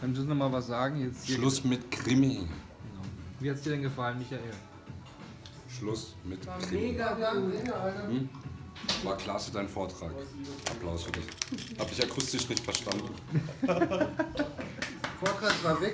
Dann müssen wir mal was sagen? Jetzt hier- Schluss mit Krimi. Genau. Wie hat es dir denn gefallen, Michael? Schluss mit Krimi. Mega gut. Hm? War klasse dein Vortrag. Applaus für dich. Hab ich akustisch nicht verstanden. Vortrag war weg.